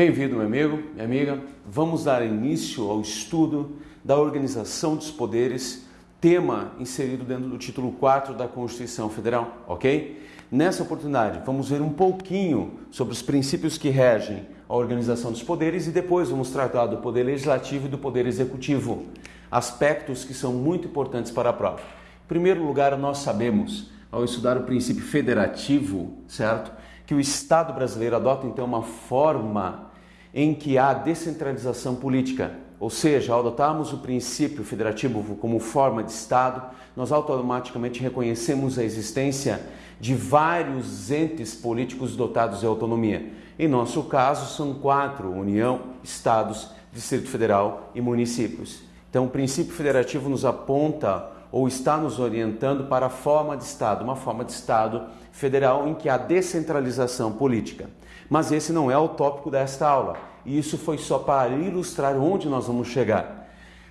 Bem-vindo, meu amigo, minha amiga. Vamos dar início ao estudo da organização dos poderes, tema inserido dentro do título 4 da Constituição Federal, ok? Nessa oportunidade, vamos ver um pouquinho sobre os princípios que regem a organização dos poderes e depois vamos tratar do poder legislativo e do poder executivo, aspectos que são muito importantes para a prova. Em primeiro lugar, nós sabemos, ao estudar o princípio federativo, certo? que o Estado brasileiro adota então uma forma em que há descentralização política, ou seja, ao adotarmos o princípio federativo como forma de Estado, nós automaticamente reconhecemos a existência de vários entes políticos dotados de autonomia. Em nosso caso, são quatro: União, Estados, Distrito Federal e municípios. Então, o princípio federativo nos aponta ou está nos orientando para a forma de Estado, uma forma de Estado federal em que há descentralização política. Mas esse não é o tópico desta aula, e isso foi só para ilustrar onde nós vamos chegar.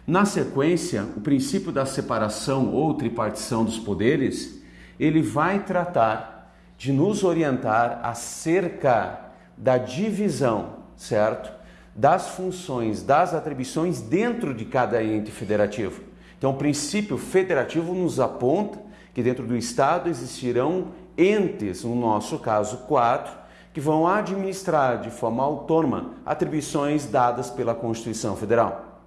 Na sequência, o princípio da separação ou tripartição dos poderes, ele vai tratar de nos orientar acerca da divisão, certo? Das funções, das atribuições dentro de cada ente federativo. Então, o princípio federativo nos aponta que dentro do Estado existirão entes, no nosso caso, quatro, que vão administrar de forma autônoma atribuições dadas pela Constituição Federal.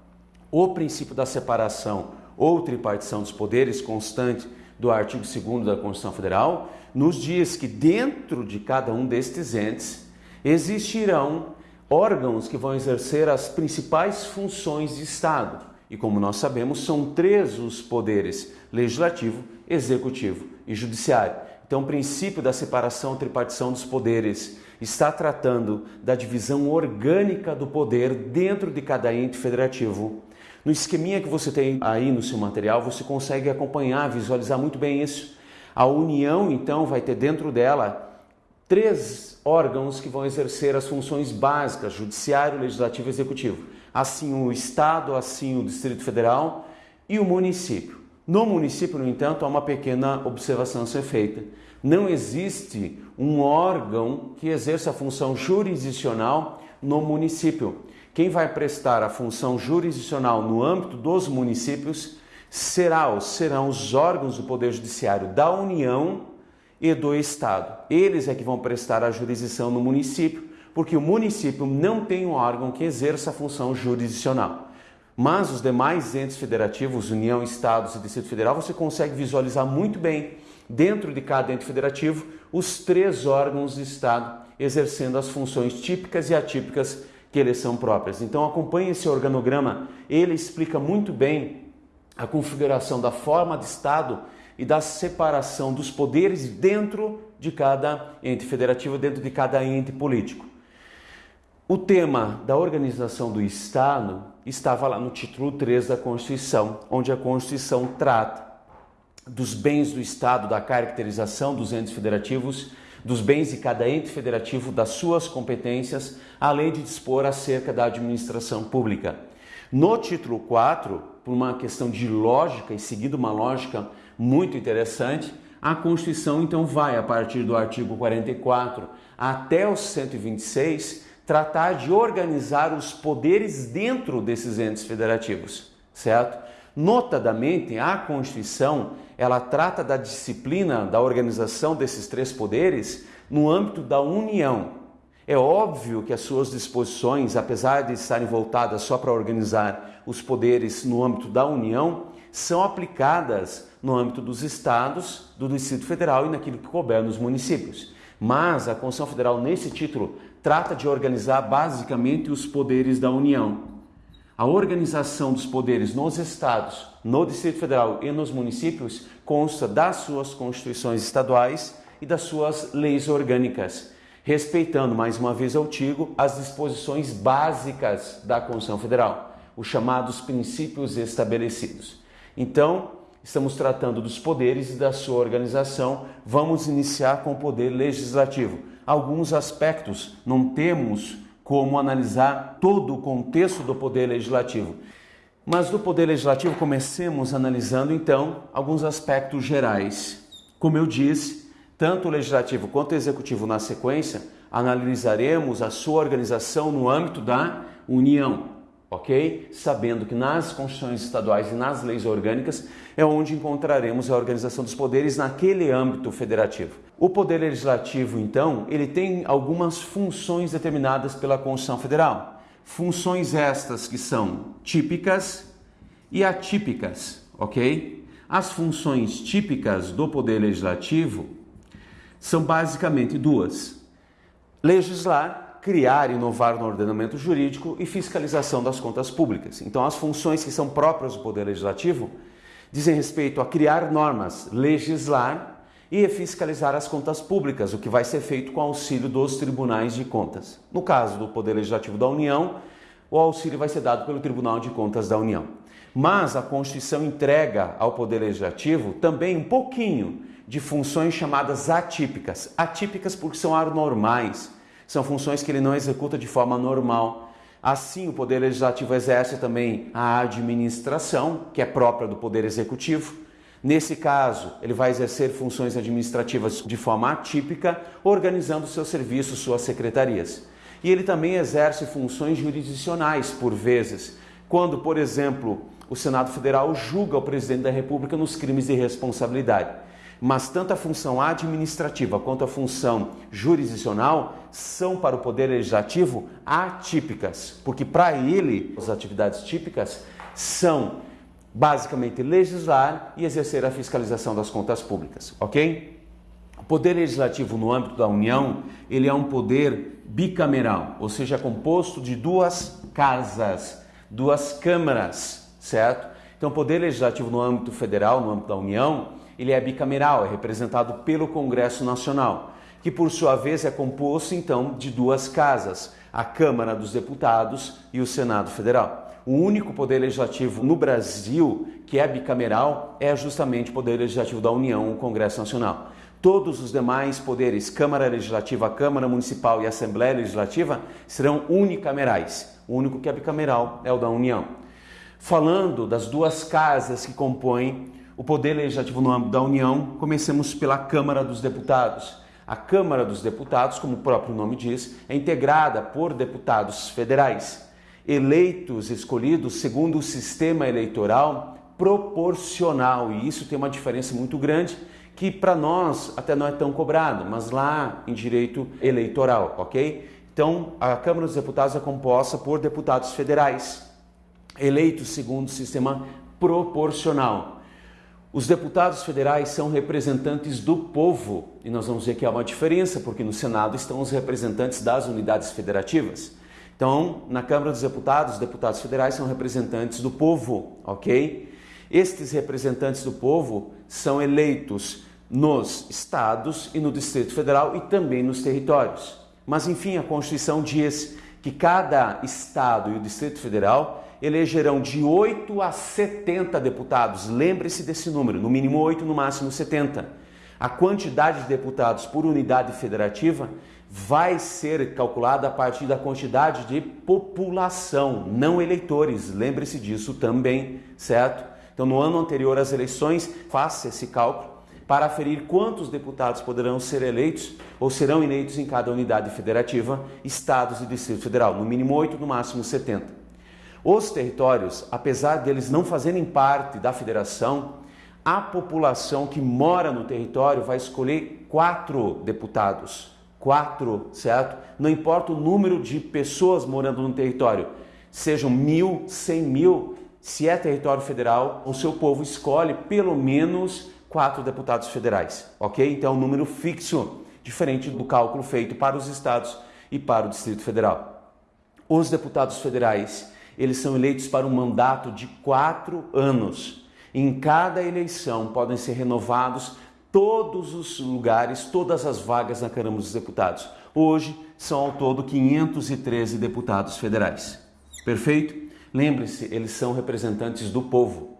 O princípio da separação ou tripartição dos poderes, constante do artigo 2 da Constituição Federal, nos diz que dentro de cada um destes entes existirão órgãos que vão exercer as principais funções de Estado e como nós sabemos, são três os poderes: legislativo, executivo e judiciário. Então, o princípio da separação tripartição dos poderes está tratando da divisão orgânica do poder dentro de cada ente federativo. No esqueminha que você tem aí no seu material, você consegue acompanhar, visualizar muito bem isso. A União, então, vai ter dentro dela três órgãos que vão exercer as funções básicas: judiciário, legislativo e executivo assim o Estado, assim o Distrito Federal e o município. No município, no entanto, há uma pequena observação a ser feita. Não existe um órgão que exerça a função jurisdicional no município. Quem vai prestar a função jurisdicional no âmbito dos municípios será serão os órgãos do Poder Judiciário da União e do Estado. Eles é que vão prestar a jurisdição no município porque o município não tem um órgão que exerça a função jurisdicional. Mas os demais entes federativos, União, Estados e Distrito Federal, você consegue visualizar muito bem, dentro de cada ente federativo, os três órgãos de Estado exercendo as funções típicas e atípicas que eles são próprias. Então acompanhe esse organograma, ele explica muito bem a configuração da forma de Estado e da separação dos poderes dentro de cada ente federativo, dentro de cada ente político. O tema da organização do Estado estava lá no título 3 da Constituição, onde a Constituição trata dos bens do Estado, da caracterização dos entes federativos, dos bens de cada ente federativo, das suas competências, além de dispor acerca da administração pública. No título 4, por uma questão de lógica e seguindo uma lógica muito interessante, a Constituição então vai, a partir do artigo 44 até o 126, tratar de organizar os poderes dentro desses entes federativos, certo? Notadamente, a Constituição, ela trata da disciplina da organização desses três poderes no âmbito da União. É óbvio que as suas disposições, apesar de estarem voltadas só para organizar os poderes no âmbito da União, são aplicadas no âmbito dos estados, do Distrito Federal e naquilo que couber nos municípios. Mas a Constituição Federal, nesse título, trata de organizar basicamente os poderes da União. A organização dos poderes nos estados, no Distrito Federal e nos municípios consta das suas constituições estaduais e das suas leis orgânicas, respeitando, mais uma vez eu digo, as disposições básicas da Constituição Federal, os chamados princípios estabelecidos. Então, estamos tratando dos poderes e da sua organização. Vamos iniciar com o poder legislativo alguns aspectos, não temos como analisar todo o contexto do poder legislativo. Mas do poder legislativo comecemos analisando então alguns aspectos gerais. Como eu disse, tanto o legislativo quanto o executivo na sequência analisaremos a sua organização no âmbito da União, ok? Sabendo que nas constituições estaduais e nas leis orgânicas é onde encontraremos a organização dos poderes naquele âmbito federativo. O poder legislativo, então, ele tem algumas funções determinadas pela Constituição Federal. Funções estas que são típicas e atípicas, ok? As funções típicas do poder legislativo são basicamente duas: legislar, criar e inovar no ordenamento jurídico e fiscalização das contas públicas. Então, as funções que são próprias do Poder Legislativo dizem respeito a criar normas, legislar e fiscalizar as contas públicas, o que vai ser feito com auxílio dos tribunais de contas. No caso do Poder Legislativo da União, o auxílio vai ser dado pelo Tribunal de Contas da União. Mas a Constituição entrega ao Poder Legislativo também um pouquinho de funções chamadas atípicas. Atípicas porque são anormais, são funções que ele não executa de forma normal. Assim, o Poder Legislativo exerce também a administração, que é própria do Poder Executivo. Nesse caso, ele vai exercer funções administrativas de forma atípica, organizando seus serviços, suas secretarias. E ele também exerce funções jurisdicionais, por vezes, quando, por exemplo, o Senado Federal julga o presidente da República nos crimes de responsabilidade mas tanto a função administrativa quanto a função jurisdicional são para o Poder Legislativo atípicas, porque para ele as atividades típicas são basicamente legislar e exercer a fiscalização das contas públicas, ok? O Poder Legislativo no âmbito da União, ele é um poder bicameral, ou seja, composto de duas casas, duas câmaras, certo? Então, o Poder Legislativo no âmbito federal, no âmbito da União, ele é bicameral, é representado pelo Congresso Nacional, que por sua vez é composto então de duas casas, a Câmara dos Deputados e o Senado Federal. O único poder legislativo no Brasil que é bicameral é justamente o poder legislativo da União, o Congresso Nacional. Todos os demais poderes, Câmara Legislativa, Câmara Municipal e Assembleia Legislativa, serão unicamerais. O único que é bicameral é o da União. Falando das duas casas que compõem o Poder Legislativo no âmbito da União, comecemos pela Câmara dos Deputados. A Câmara dos Deputados, como o próprio nome diz, é integrada por deputados federais, eleitos, escolhidos segundo o sistema eleitoral proporcional. E isso tem uma diferença muito grande que para nós até não é tão cobrado, mas lá em direito eleitoral, ok? Então, a Câmara dos Deputados é composta por deputados federais, eleitos segundo o sistema proporcional. Os deputados federais são representantes do povo, e nós vamos ver que há uma diferença, porque no Senado estão os representantes das unidades federativas. Então, na Câmara dos Deputados, os deputados federais são representantes do povo, ok? Estes representantes do povo são eleitos nos estados e no Distrito Federal e também nos territórios. Mas, enfim, a Constituição diz que cada estado e o Distrito Federal elegerão de 8 a 70 deputados. Lembre-se desse número, no mínimo 8, no máximo 70. A quantidade de deputados por unidade federativa vai ser calculada a partir da quantidade de população, não eleitores. Lembre-se disso também, certo? Então, no ano anterior às eleições, faça esse cálculo para aferir quantos deputados poderão ser eleitos ou serão eleitos em cada unidade federativa, estados e Distrito Federal, no mínimo 8, no máximo 70. Os territórios, apesar deles não fazerem parte da federação, a população que mora no território vai escolher quatro deputados. Quatro, certo? Não importa o número de pessoas morando no território, sejam mil, cem mil, se é território federal, o seu povo escolhe pelo menos quatro deputados federais, ok? Então é um número fixo, diferente do cálculo feito para os estados e para o Distrito Federal. Os deputados federais eles são eleitos para um mandato de quatro anos. Em cada eleição podem ser renovados todos os lugares, todas as vagas na Câmara dos Deputados. Hoje são ao todo 513 deputados federais. Perfeito? Lembre-se, eles são representantes do povo.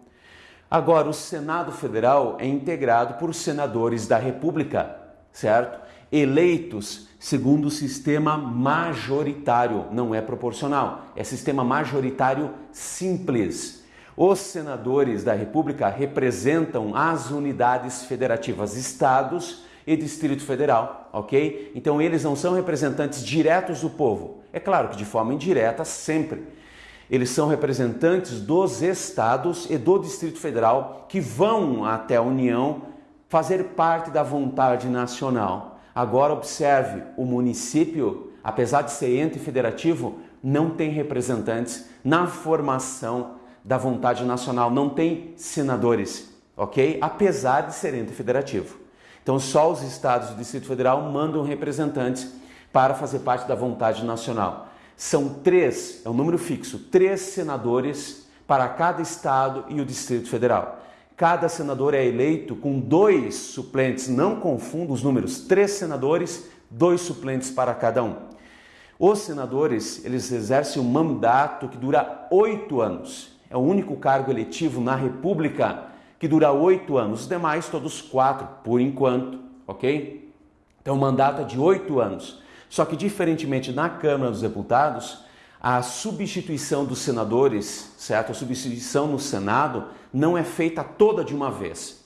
Agora, o Senado Federal é integrado por senadores da República, certo? Eleitos segundo o sistema majoritário, não é proporcional, é sistema majoritário simples. Os senadores da República representam as unidades federativas, estados e Distrito Federal, ok? Então eles não são representantes diretos do povo. É claro que de forma indireta sempre. Eles são representantes dos estados e do Distrito Federal que vão até a União fazer parte da vontade nacional. Agora observe, o município, apesar de ser ente federativo, não tem representantes na formação da vontade nacional, não tem senadores, ok? Apesar de ser ente federativo. Então, só os estados do Distrito Federal mandam representantes para fazer parte da vontade nacional. São três, é um número fixo, três senadores para cada estado e o Distrito Federal. Cada senador é eleito com dois suplentes, não confunda os números, três senadores, dois suplentes para cada um. Os senadores, eles exercem um mandato que dura oito anos. É o único cargo eletivo na República que dura oito anos. Os demais, todos quatro, por enquanto, ok? Então, o mandato é de oito anos. Só que, diferentemente na Câmara dos Deputados, a substituição dos senadores, certo? A substituição no Senado não é feita toda de uma vez.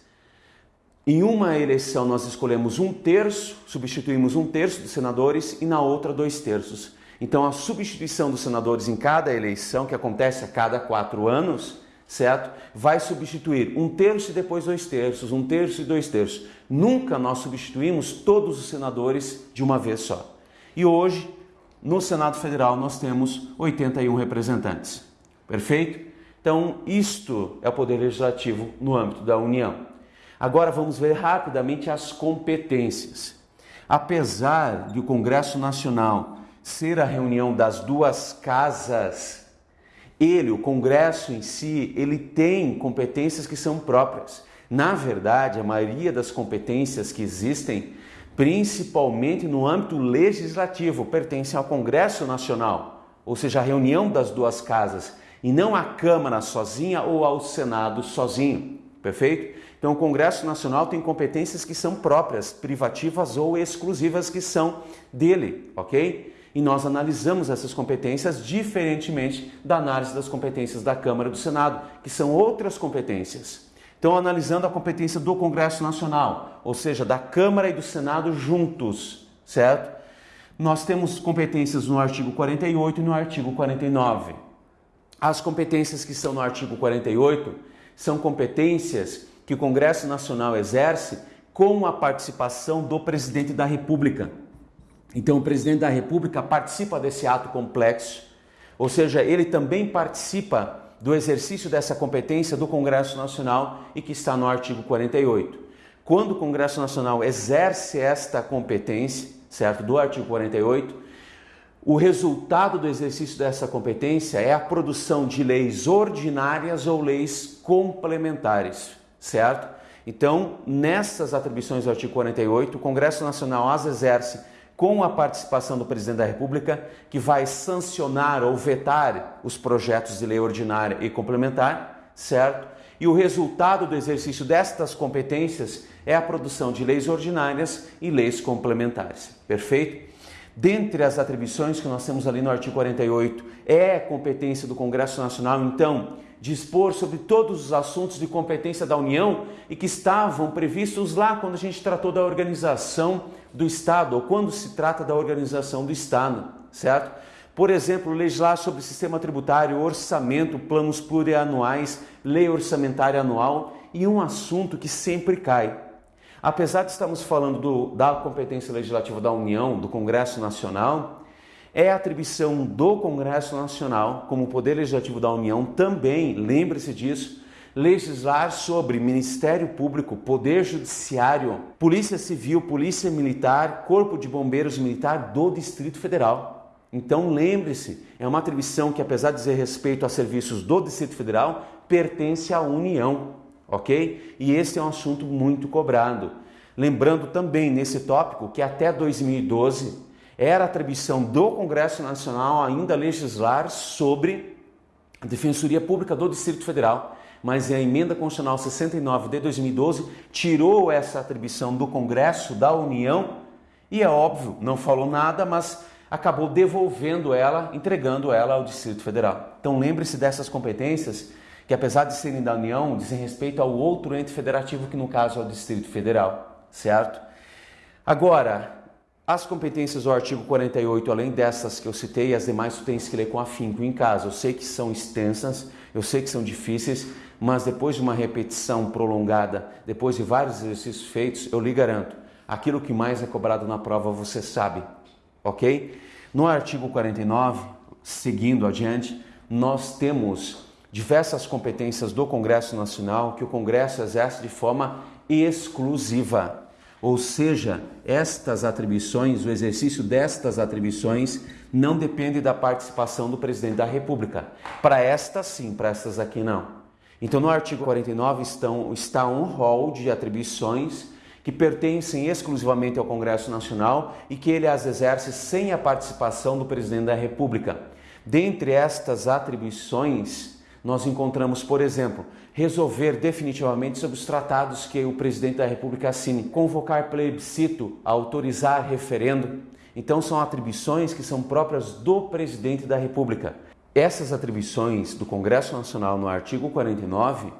Em uma eleição nós escolhemos um terço, substituímos um terço dos senadores e na outra dois terços. Então a substituição dos senadores em cada eleição, que acontece a cada quatro anos, certo? Vai substituir um terço e depois dois terços, um terço e dois terços. Nunca nós substituímos todos os senadores de uma vez só. E hoje, no Senado Federal, nós temos 81 representantes. Perfeito? Então, isto é o poder legislativo no âmbito da União. Agora vamos ver rapidamente as competências. Apesar de o Congresso Nacional ser a reunião das duas casas, ele, o Congresso em si, ele tem competências que são próprias. Na verdade, a maioria das competências que existem, principalmente no âmbito legislativo, pertence ao Congresso Nacional, ou seja, a reunião das duas casas e não à Câmara sozinha ou ao Senado sozinho, perfeito? Então, o Congresso Nacional tem competências que são próprias, privativas ou exclusivas que são dele, ok? E nós analisamos essas competências diferentemente da análise das competências da Câmara e do Senado, que são outras competências. Então, analisando a competência do Congresso Nacional, ou seja, da Câmara e do Senado juntos, certo? Nós temos competências no artigo 48 e no artigo 49. As competências que estão no artigo 48 são competências que o Congresso Nacional exerce com a participação do presidente da República. Então, o presidente da República participa desse ato complexo, ou seja, ele também participa do exercício dessa competência do Congresso Nacional e que está no artigo 48. Quando o Congresso Nacional exerce esta competência, certo, do artigo 48, o resultado do exercício dessa competência é a produção de leis ordinárias ou leis complementares, certo? Então, nessas atribuições do artigo 48, o Congresso Nacional as exerce com a participação do Presidente da República, que vai sancionar ou vetar os projetos de lei ordinária e complementar, certo? E o resultado do exercício destas competências é a produção de leis ordinárias e leis complementares. Perfeito? Dentre as atribuições que nós temos ali no artigo 48, é competência do Congresso Nacional, então, dispor sobre todos os assuntos de competência da União e que estavam previstos lá quando a gente tratou da organização do Estado, ou quando se trata da organização do Estado, certo? Por exemplo, legislar sobre sistema tributário, orçamento, planos plurianuais, lei orçamentária anual e um assunto que sempre cai, Apesar de estarmos falando do, da competência legislativa da União, do Congresso Nacional, é atribuição do Congresso Nacional, como poder legislativo da União, também, lembre-se disso, legislar sobre Ministério Público, Poder Judiciário, Polícia Civil, Polícia Militar, Corpo de Bombeiros Militar do Distrito Federal. Então lembre-se, é uma atribuição que, apesar de dizer respeito a serviços do Distrito Federal, pertence à União ok? E esse é um assunto muito cobrado. Lembrando também nesse tópico que até 2012 era atribuição do Congresso Nacional ainda legislar sobre a Defensoria Pública do Distrito Federal, mas a emenda constitucional 69 de 2012 tirou essa atribuição do Congresso da União e é óbvio, não falou nada, mas acabou devolvendo ela, entregando ela ao Distrito Federal. Então lembre-se dessas competências que apesar de serem da União, dizem respeito ao outro ente federativo, que no caso é o Distrito Federal, certo? Agora, as competências do artigo 48, além dessas que eu citei, as demais tu tens que ler com afinco em casa. Eu sei que são extensas, eu sei que são difíceis, mas depois de uma repetição prolongada, depois de vários exercícios feitos, eu lhe garanto, aquilo que mais é cobrado na prova você sabe, ok? No artigo 49, seguindo adiante, nós temos diversas competências do Congresso Nacional que o Congresso exerce de forma exclusiva. Ou seja, estas atribuições, o exercício destas atribuições, não depende da participação do presidente da República. Para estas, sim, para estas aqui, não. Então, no artigo 49 estão, está um rol de atribuições que pertencem exclusivamente ao Congresso Nacional e que ele as exerce sem a participação do presidente da República. Dentre estas atribuições, nós encontramos, por exemplo, resolver definitivamente sobre os tratados que o presidente da República assine, convocar plebiscito, autorizar referendo. Então, são atribuições que são próprias do presidente da República. Essas atribuições do Congresso Nacional no artigo 49,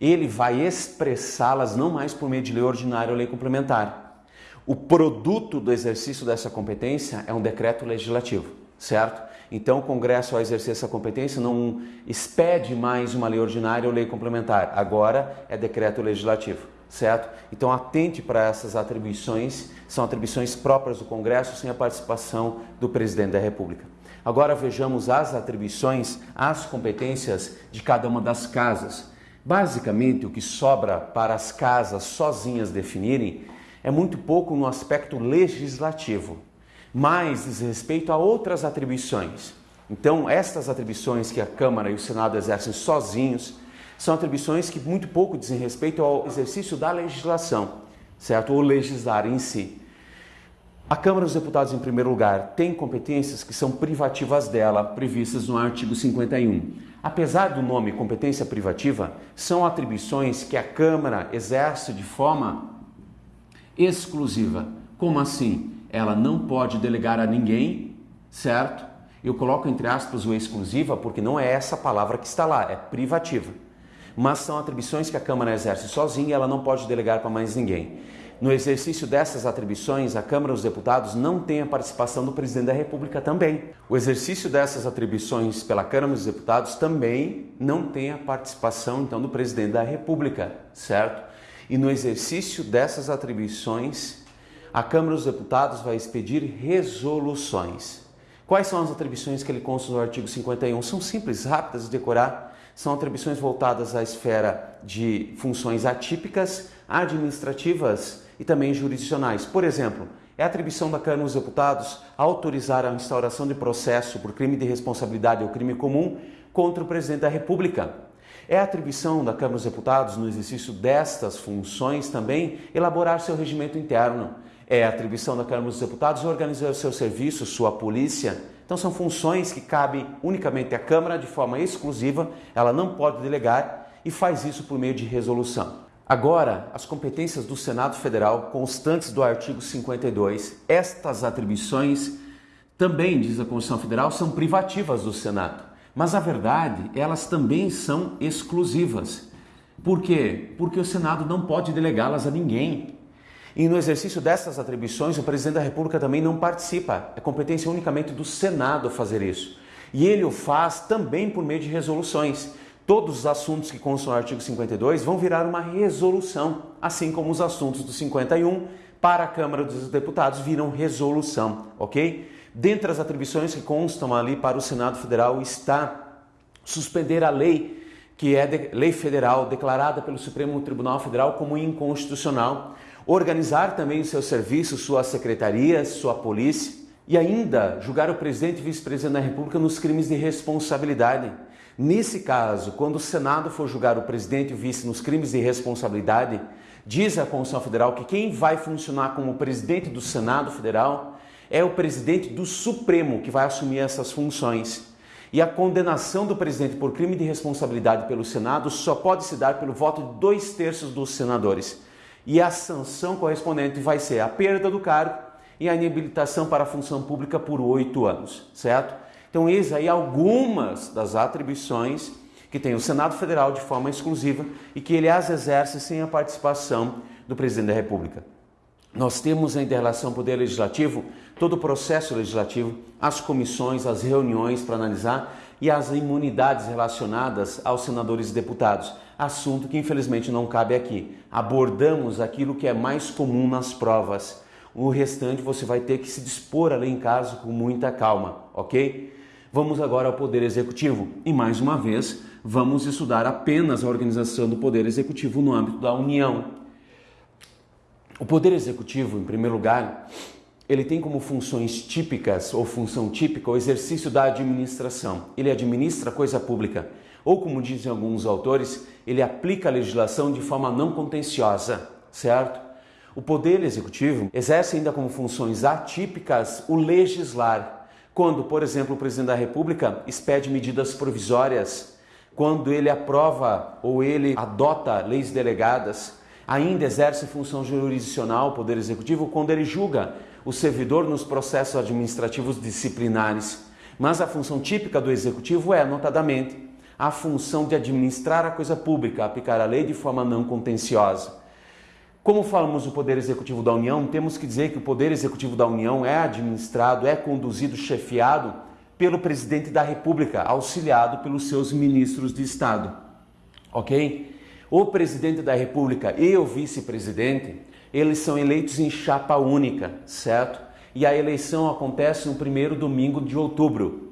ele vai expressá-las não mais por meio de lei ordinária ou lei complementar. O produto do exercício dessa competência é um decreto legislativo, certo? Então, o Congresso, ao exercer essa competência, não expede mais uma lei ordinária ou lei complementar. Agora é decreto legislativo, certo? Então, atente para essas atribuições, são atribuições próprias do Congresso sem a participação do presidente da República. Agora vejamos as atribuições, as competências de cada uma das casas. Basicamente, o que sobra para as casas sozinhas definirem é muito pouco no aspecto legislativo mais diz respeito a outras atribuições. Então, estas atribuições que a Câmara e o Senado exercem sozinhos são atribuições que muito pouco dizem respeito ao exercício da legislação, certo? Ou legislar em si. A Câmara dos Deputados, em primeiro lugar, tem competências que são privativas dela, previstas no artigo 51. Apesar do nome competência privativa, são atribuições que a Câmara exerce de forma exclusiva. Como assim? Ela não pode delegar a ninguém, certo? Eu coloco entre aspas o exclusiva porque não é essa palavra que está lá, é privativa. Mas são atribuições que a Câmara exerce sozinha e ela não pode delegar para mais ninguém. No exercício dessas atribuições, a Câmara dos Deputados não tem a participação do presidente da República também. O exercício dessas atribuições pela Câmara dos Deputados também não tem a participação então do presidente da República, certo? E no exercício dessas atribuições, a Câmara dos Deputados vai expedir resoluções. Quais são as atribuições que ele consta no artigo 51? São simples, rápidas de decorar. São atribuições voltadas à esfera de funções atípicas, administrativas e também jurisdicionais. Por exemplo, é atribuição da Câmara dos Deputados autorizar a instauração de processo por crime de responsabilidade ou crime comum contra o presidente da República. É atribuição da Câmara dos Deputados, no exercício destas funções também, elaborar seu regimento interno é atribuição da Câmara dos Deputados organizar o seu serviço, sua polícia. Então são funções que cabem unicamente à Câmara de forma exclusiva, ela não pode delegar e faz isso por meio de resolução. Agora, as competências do Senado Federal, constantes do artigo 52, estas atribuições também, diz a Constituição Federal, são privativas do Senado. Mas a verdade, elas também são exclusivas. Por quê? Porque o Senado não pode delegá-las a ninguém. E no exercício dessas atribuições, o presidente da República também não participa. É competência unicamente do Senado fazer isso. E ele o faz também por meio de resoluções. Todos os assuntos que constam no artigo 52 vão virar uma resolução, assim como os assuntos do 51 para a Câmara dos Deputados viram resolução, ok? Dentre as atribuições que constam ali para o Senado Federal está suspender a lei que é lei federal declarada pelo Supremo Tribunal Federal como inconstitucional organizar também os seus serviços, suas secretarias, sua polícia e ainda julgar o presidente e vice-presidente da República nos crimes de responsabilidade. Nesse caso, quando o Senado for julgar o presidente e o vice nos crimes de responsabilidade, diz a Constituição Federal que quem vai funcionar como presidente do Senado Federal é o presidente do Supremo que vai assumir essas funções. E a condenação do presidente por crime de responsabilidade pelo Senado só pode se dar pelo voto de dois terços dos senadores e a sanção correspondente vai ser a perda do cargo e a inabilitação para a função pública por oito anos, certo? Então, eis aí algumas das atribuições que tem o Senado Federal de forma exclusiva e que ele as exerce sem a participação do presidente da República. nós temos em relação ao Poder Legislativo todo o processo legislativo, as comissões, as reuniões para analisar e as imunidades relacionadas aos senadores e deputados, assunto que infelizmente não cabe aqui. Abordamos aquilo que é mais comum nas provas. O restante você vai ter que se dispor a ler em casa com muita calma, ok? Vamos agora ao Poder Executivo e mais uma vez vamos estudar apenas a organização do Poder Executivo no âmbito da União. O Poder Executivo, em primeiro lugar, ele tem como funções típicas ou função típica o exercício da administração. Ele administra coisa pública. Ou, como dizem alguns autores, ele aplica a legislação de forma não contenciosa, certo? O Poder Executivo exerce ainda como funções atípicas o legislar. Quando, por exemplo, o Presidente da República expede medidas provisórias, quando ele aprova ou ele adota leis delegadas, ainda exerce função jurisdicional, Poder Executivo, quando ele julga o servidor nos processos administrativos disciplinares. Mas a função típica do Executivo é, notadamente, a função de administrar a coisa pública, aplicar a lei de forma não contenciosa. Como falamos do Poder Executivo da União, temos que dizer que o Poder Executivo da União é administrado, é conduzido, chefiado pelo Presidente da República, auxiliado pelos seus ministros de Estado. Ok? O presidente da República e o vice-presidente, eles são eleitos em chapa única, certo? E a eleição acontece no primeiro domingo de outubro.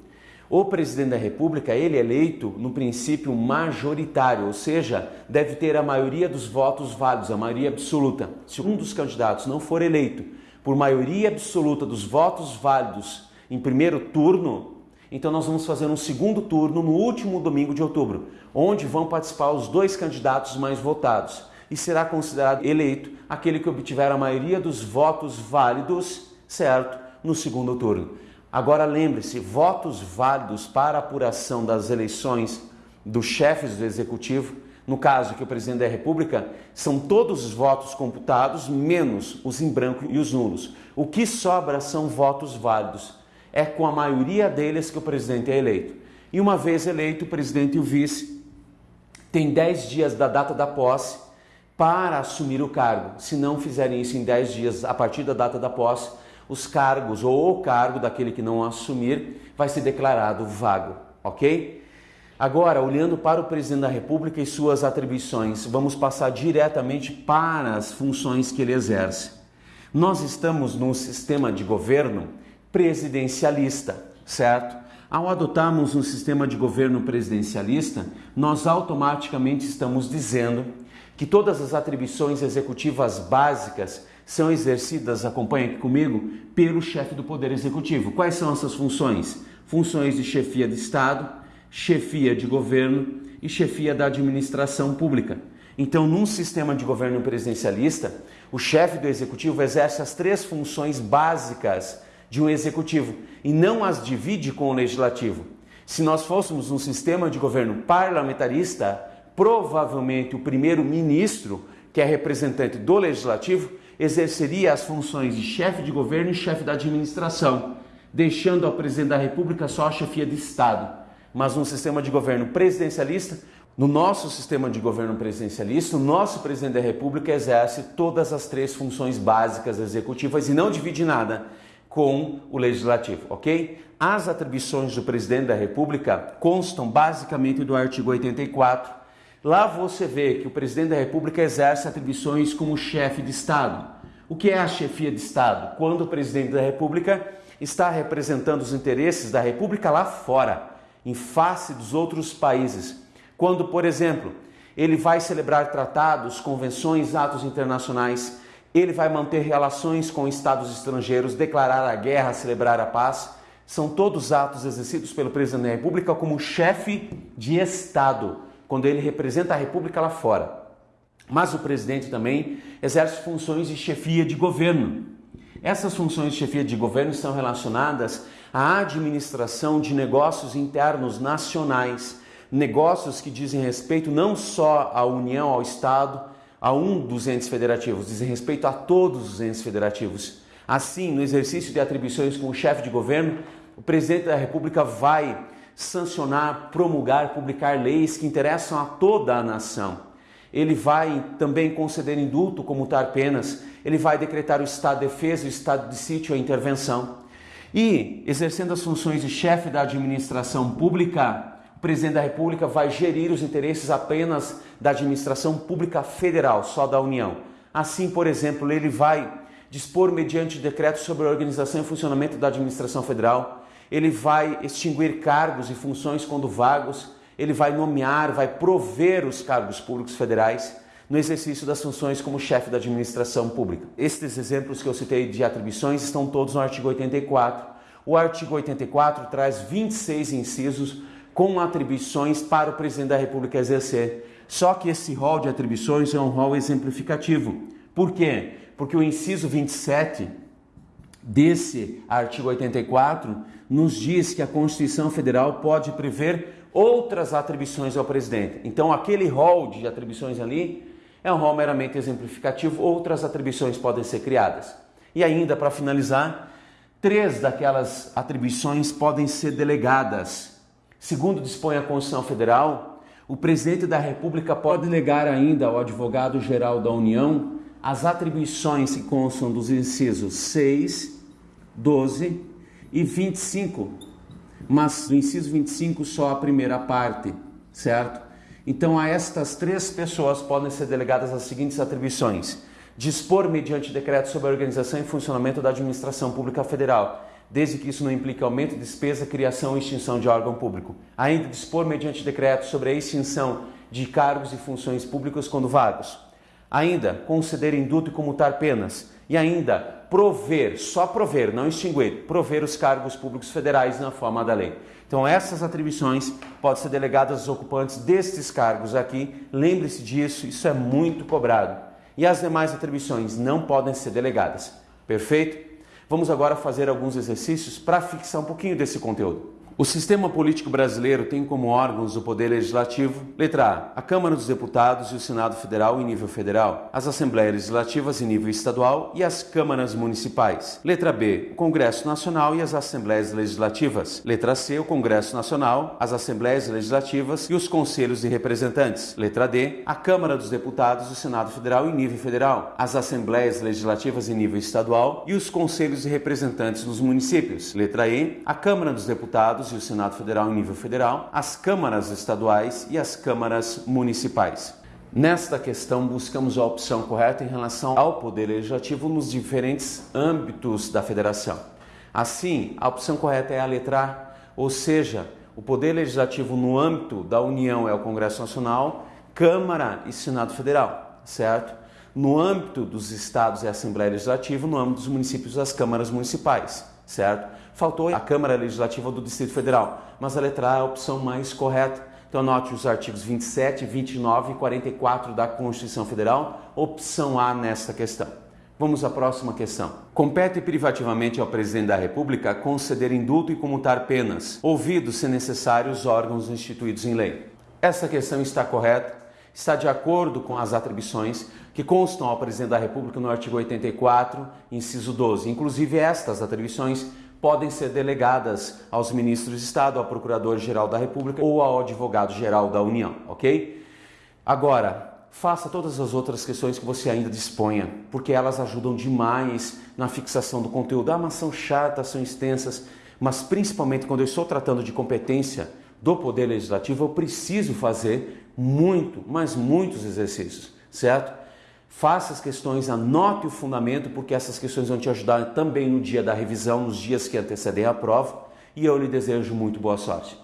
O presidente da República, ele é eleito no princípio majoritário, ou seja, deve ter a maioria dos votos válidos, a maioria absoluta. Se um dos candidatos não for eleito por maioria absoluta dos votos válidos em primeiro turno, então nós vamos fazer um segundo turno no último domingo de outubro, onde vão participar os dois candidatos mais votados e será considerado eleito aquele que obtiver a maioria dos votos válidos, certo, no segundo turno. Agora lembre-se, votos válidos para apuração das eleições dos chefes do executivo, no caso que o presidente da República, são todos os votos computados menos os em branco e os nulos. O que sobra são votos válidos é com a maioria deles que o presidente é eleito. E uma vez eleito, o presidente e o vice têm 10 dias da data da posse para assumir o cargo. Se não fizerem isso em 10 dias a partir da data da posse, os cargos ou o cargo daquele que não assumir vai ser declarado vago, ok? Agora, olhando para o presidente da República e suas atribuições, vamos passar diretamente para as funções que ele exerce. Nós estamos num sistema de governo presidencialista, certo? Ao adotarmos um sistema de governo presidencialista, nós automaticamente estamos dizendo que todas as atribuições executivas básicas são exercidas, acompanhe aqui comigo, pelo chefe do Poder Executivo. Quais são essas funções? Funções de chefia de Estado, chefia de governo e chefia da administração pública. Então, num sistema de governo presidencialista, o chefe do executivo exerce as três funções básicas de um executivo e não as divide com o legislativo. Se nós fôssemos um sistema de governo parlamentarista, provavelmente o primeiro-ministro, que é representante do legislativo, exerceria as funções de chefe de governo e chefe da administração, deixando ao presidente da República só a chefia de Estado. Mas um sistema de governo presidencialista, no nosso sistema de governo presidencialista, o nosso presidente da República exerce todas as três funções básicas executivas e não divide nada com o legislativo, ok? As atribuições do presidente da República constam basicamente do artigo 84. Lá você vê que o presidente da República exerce atribuições como chefe de Estado. O que é a chefia de Estado? Quando o presidente da República está representando os interesses da República lá fora, em face dos outros países. Quando, por exemplo, ele vai celebrar tratados, convenções, atos internacionais ele vai manter relações com estados estrangeiros, declarar a guerra, celebrar a paz. São todos atos exercidos pelo presidente da República como chefe de Estado, quando ele representa a República lá fora. Mas o presidente também exerce funções de chefia de governo. Essas funções de chefia de governo estão relacionadas à administração de negócios internos nacionais, negócios que dizem respeito não só à União, ao Estado, a um dos entes federativos, dizem respeito a todos os entes federativos. Assim, no exercício de atribuições como chefe de governo, o presidente da República vai sancionar, promulgar, publicar leis que interessam a toda a nação. ele vai também conceder indulto, comutar penas, ele vai decretar o estado de defesa, o estado de sítio, a intervenção. E, exercendo as funções de chefe da administração pública, o presidente da República vai gerir os interesses apenas da administração pública federal, só da União. Assim, por exemplo, ele vai dispor mediante decreto sobre a organização e funcionamento da administração federal, ele vai extinguir cargos e funções quando vagos, ele vai nomear, vai prover os cargos públicos federais no exercício das funções como chefe da administração pública. Estes exemplos que eu citei de atribuições estão todos no artigo 84. O artigo 84 traz 26 incisos com atribuições para o presidente da República exercer. Só que esse rol de atribuições é um rol exemplificativo. Por quê? Porque o inciso 27 desse artigo 84 nos diz que a Constituição Federal pode prever outras atribuições ao presidente. Então, aquele rol de atribuições ali é um rol meramente exemplificativo, outras atribuições podem ser criadas. E ainda, para finalizar, três daquelas atribuições podem ser delegadas Segundo dispõe a Constituição Federal, o presidente da República pode delegar ainda ao advogado-geral da União as atribuições que constam dos incisos 6, 12 e 25, mas do inciso 25 só a primeira parte, certo? Então, a estas três pessoas podem ser delegadas as seguintes atribuições: dispor mediante decreto sobre a organização e funcionamento da administração pública federal desde que isso não implique aumento de despesa, criação ou extinção de órgão público. Ainda dispor mediante decreto sobre a extinção de cargos e funções públicas quando vagos. Ainda conceder indulto e comutar penas. E ainda prover, só prover, não extinguir, prover os cargos públicos federais na forma da lei. Então essas atribuições podem ser delegadas aos ocupantes destes cargos aqui. Lembre-se disso, isso é muito cobrado. E as demais atribuições não podem ser delegadas. Perfeito? Vamos agora fazer alguns exercícios para fixar um pouquinho desse conteúdo. O sistema político brasileiro tem como órgãos o Poder Legislativo, letra A, a Câmara dos Deputados e o Senado Federal em nível federal, as Assembleias Legislativas em nível estadual e as câmaras municipais. Letra B, o Congresso Nacional e as Assembleias Legislativas. Letra C, o Congresso Nacional, as Assembleias Legislativas e os Conselhos de Representantes. Letra D, a Câmara dos Deputados e o Senado Federal em nível federal, as Assembleias Legislativas em nível estadual e os Conselhos de Representantes nos municípios. Letra E, a Câmara dos Deputados Deputados e o Senado Federal em nível federal, as câmaras estaduais e as câmaras municipais. Nesta questão, buscamos a opção correta em relação ao Poder Legislativo nos diferentes âmbitos da federação. Assim, a opção correta é a letra A, ou seja, o Poder Legislativo no âmbito da União é o Congresso Nacional, Câmara e Senado Federal, certo? No âmbito dos estados é a Assembleia Legislativa, no âmbito dos municípios, as câmaras municipais, certo? Faltou a Câmara Legislativa do Distrito Federal, mas a letra A é a opção mais correta. Então anote os artigos 27, 29 e 44 da Constituição Federal, opção A nesta questão. Vamos à próxima questão. Compete privativamente ao Presidente da República conceder indulto e comutar penas, ouvidos, se necessário, os órgãos instituídos em lei. Essa questão está correta, está de acordo com as atribuições que constam ao Presidente da República no artigo 84, inciso 12. Inclusive, estas atribuições podem ser delegadas aos ministros de Estado, ao Procurador-Geral da República ou ao Advogado-Geral da União, ok? Agora, faça todas as outras questões que você ainda disponha, porque elas ajudam demais na fixação do conteúdo. Ah, mas são chatas, são extensas, mas principalmente quando eu estou tratando de competência do Poder Legislativo, eu preciso fazer muito, mas muitos exercícios, certo? Faça as questões, anote o fundamento, porque essas questões vão te ajudar também no dia da revisão, nos dias que antecedem a prova. E eu lhe desejo muito boa sorte.